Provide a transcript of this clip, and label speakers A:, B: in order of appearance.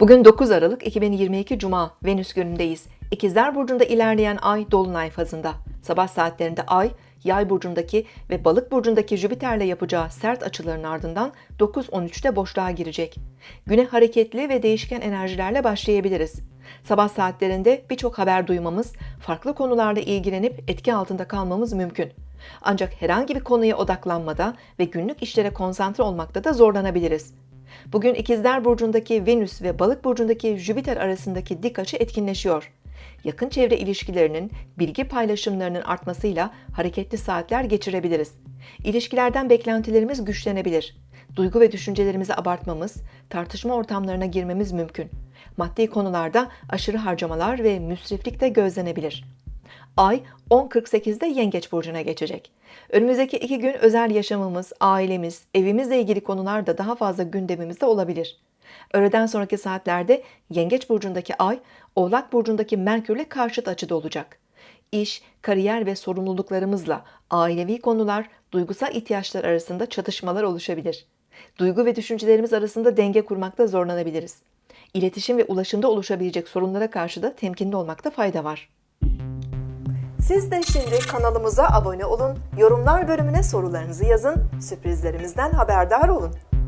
A: Bugün 9 Aralık 2022 Cuma Venüs günündeyiz. İkizler Burcu'nda ilerleyen ay Dolunay fazında. Sabah saatlerinde ay, Yay burcundaki ve Balık burcundaki Jüpiter'le yapacağı sert açıların ardından 9-13'te boşluğa girecek. Güne hareketli ve değişken enerjilerle başlayabiliriz. Sabah saatlerinde birçok haber duymamız, farklı konularla ilgilenip etki altında kalmamız mümkün. Ancak herhangi bir konuya odaklanmada ve günlük işlere konsantre olmakta da zorlanabiliriz. Bugün İkizler Burcu'ndaki Venüs ve Balık Burcu'ndaki Jüpiter arasındaki dik açı etkinleşiyor. Yakın çevre ilişkilerinin, bilgi paylaşımlarının artmasıyla hareketli saatler geçirebiliriz. İlişkilerden beklentilerimiz güçlenebilir. Duygu ve düşüncelerimizi abartmamız, tartışma ortamlarına girmemiz mümkün. Maddi konularda aşırı harcamalar ve müsriflik de gözlenebilir. Ay 10.48'de Yengeç Burcu'na geçecek. Önümüzdeki iki gün özel yaşamımız, ailemiz, evimizle ilgili konular da daha fazla gündemimizde olabilir. Öğleden sonraki saatlerde Yengeç Burcu'ndaki Ay, Oğlak Burcu'ndaki Merkür'le karşıt açıda olacak. İş, kariyer ve sorumluluklarımızla ailevi konular, duygusal ihtiyaçlar arasında çatışmalar oluşabilir. Duygu ve düşüncelerimiz arasında denge kurmakta zorlanabiliriz. İletişim ve ulaşımda oluşabilecek sorunlara karşı da temkinli olmakta fayda var. Siz de şimdi kanalımıza abone olun, yorumlar bölümüne sorularınızı yazın, sürprizlerimizden haberdar olun.